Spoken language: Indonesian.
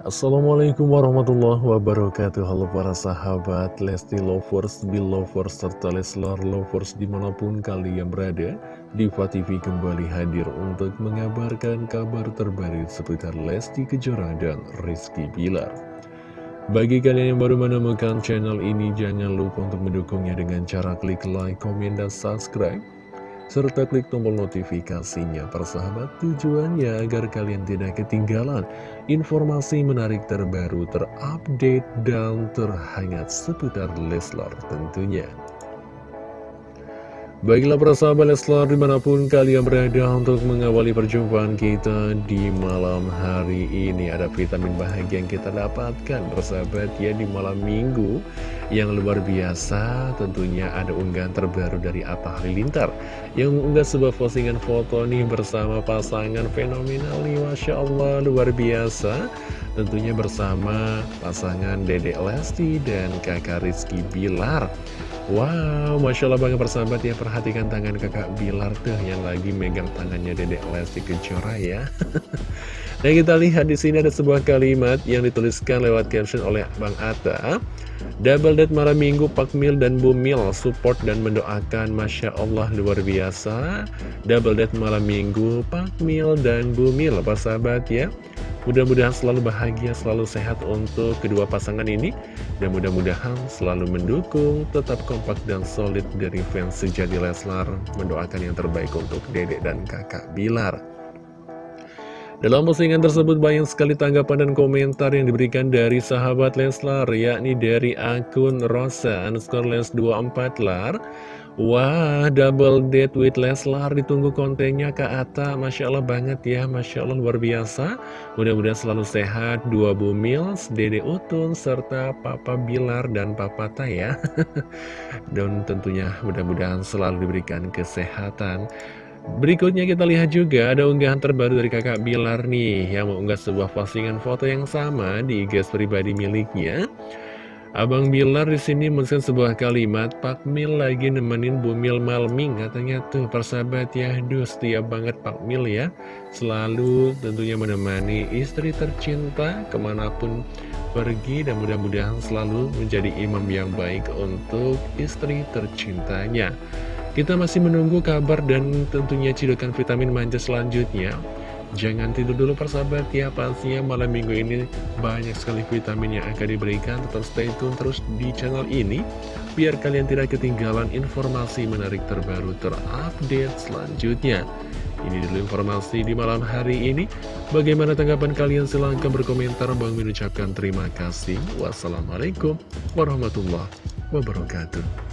Assalamualaikum warahmatullahi wabarakatuh. Halo para sahabat Lesti Lovers, Belovers, serta Leslar Lovers di mana pun kalian berada Diva TV kembali hadir untuk mengabarkan kabar terbaru seputar Lesti Kejora dan Rizky Bilar. Bagi kalian yang baru menemukan channel ini jangan lupa untuk mendukungnya dengan cara klik like, komen, dan subscribe serta klik tombol notifikasinya persahabat tujuannya agar kalian tidak ketinggalan informasi menarik terbaru terupdate dan terhangat seputar Leslar tentunya Baiklah persahabat Leslar di mana pun kalian berada untuk mengawali perjumpaan kita di malam hari ini. Ada vitamin bahagia yang kita dapatkan persahabat ya di malam minggu yang luar biasa. Tentunya ada unggahan terbaru dari Atta Halilintar Yang mengunggah sebuah postingan foto nih bersama pasangan fenomenal nih Masya Allah luar biasa Tentunya bersama pasangan Dedek Lesti dan kakak Rizky Bilar. Wow, Masya Allah banget persahabat ya Perhatikan tangan kakak Bilar tuh Yang lagi megang tangannya dedek Lesti Kejora ya. Dan kita lihat di sini ada sebuah kalimat Yang dituliskan lewat caption oleh Bang Atta. Double date malam minggu Pak Mil dan Bu Mil Support dan mendoakan. Masya Allah luar biasa. Double date malam minggu Pak Mil dan Bu Mil Persahabat ya Mudah-mudahan selalu bahagia, selalu sehat untuk kedua pasangan ini. Dan mudah-mudahan selalu mendukung, tetap kompak dan solid dari fans sejati Leslar. Mendoakan yang terbaik untuk dedek dan kakak Bilar. Dalam postingan tersebut banyak sekali tanggapan dan komentar yang diberikan dari sahabat Leslar Yakni dari akun Rosa underscore les 24 lar Wah, double date with Leslar, ditunggu kontennya Kak Ata, Masya Allah banget ya, Masya Allah luar biasa. Mudah-mudahan selalu sehat, dua bumils, Dede Utun, serta Papa Bilar dan Papa Taya. dan tentunya mudah-mudahan selalu diberikan kesehatan. Berikutnya kita lihat juga ada unggahan terbaru dari kakak Bilar nih, yang mengunggah sebuah postingan foto yang sama di IG pribadi miliknya. Abang Bilar di sini menuliskan sebuah kalimat, Pak Mil lagi nemenin Bu Mil Malming, katanya tuh persahabat ya, duh setia banget Pak Mil ya, selalu tentunya menemani istri tercinta ke mana pun pergi dan mudah-mudahan selalu menjadi imam yang baik untuk istri tercintanya. Kita masih menunggu kabar dan tentunya cidukan vitamin manja selanjutnya. Jangan tidur dulu persahabat. Ya Pastinya malam minggu ini banyak sekali vitamin yang akan diberikan. Tetap stay tune terus di channel ini Biar kalian tidak ketinggalan informasi menarik terbaru terupdate selanjutnya. Ini dulu informasi di malam hari ini. Bagaimana tanggapan kalian? Silahkan berkomentar. Bang mengucapkan terima kasih. Wassalamualaikum warahmatullahi wabarakatuh